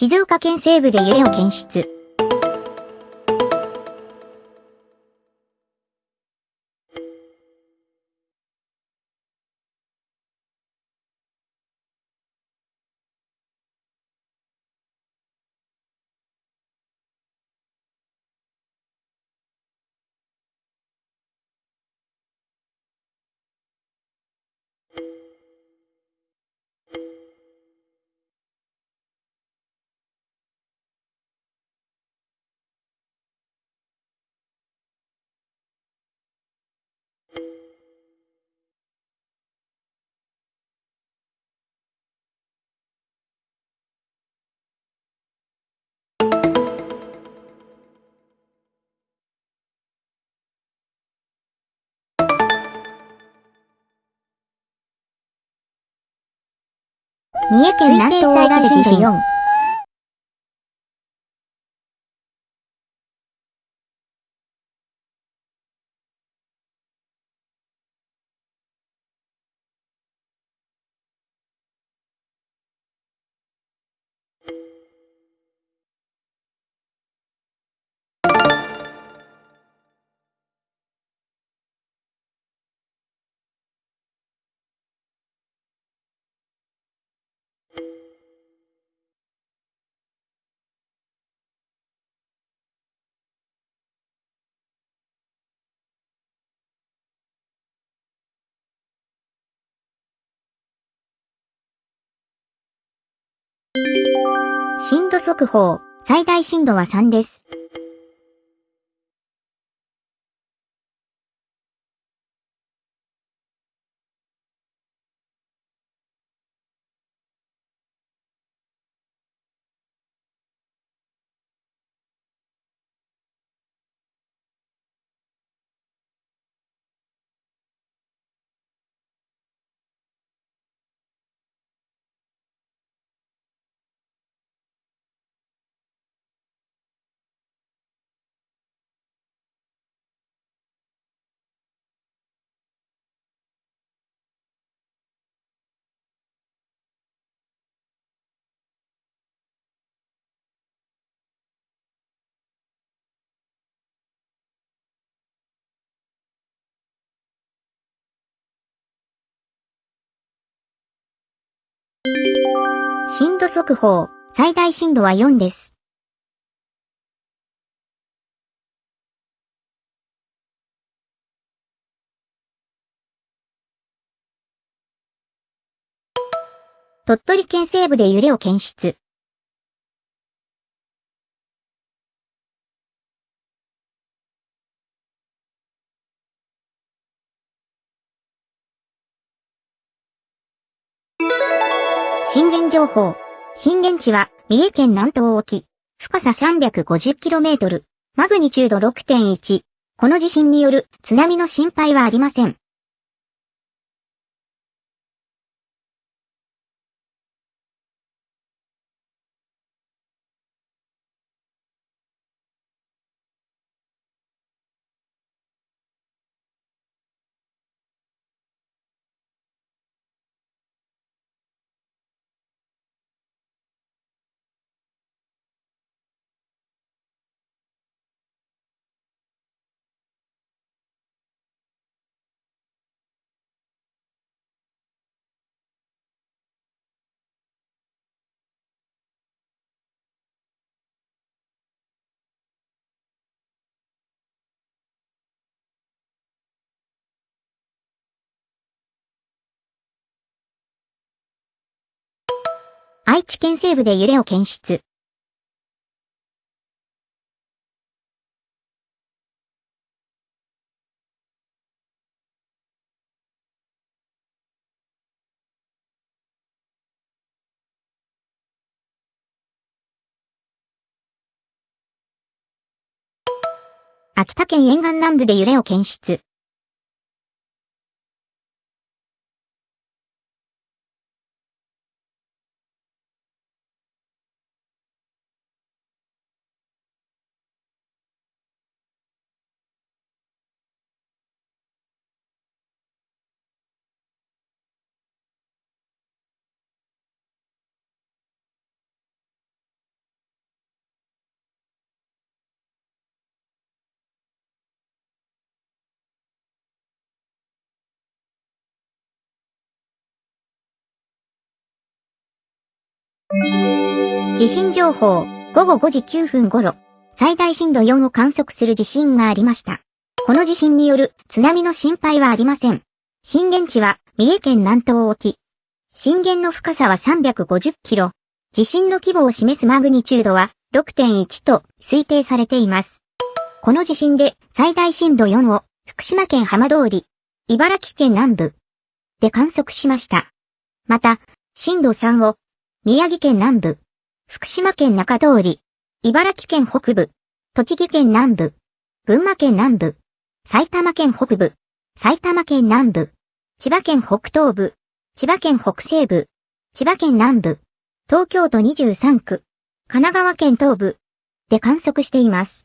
静岡県西部で揺れを検出。三重県南東大地震震度速報、最大震度は3です。度速報、最大震度は4です。鳥取県西部で揺れを検出。震源情報。震源地は、三重県南東沖。深さ 350km。マグニチュード6.1。この地震による津波の心配はありません。愛知県西部で揺れを検出。秋田県沿岸南部で揺れを検出。地震情報、午後5時9分頃、最大震度4を観測する地震がありました。この地震による津波の心配はありません。震源地は三重県南東沖。震源の深さは350キロ。地震の規模を示すマグニチュードは6.1と推定されています。この地震で最大震度4を福島県浜通り、茨城県南部で観測しました。また、震度3を宮城県南部、福島県中通り、茨城県北部、栃木県南部、群馬県南部、埼玉県北部、埼玉県南部、千葉県北東部、千葉県北西部、千葉県南部、東京都23区、神奈川県東部で観測しています。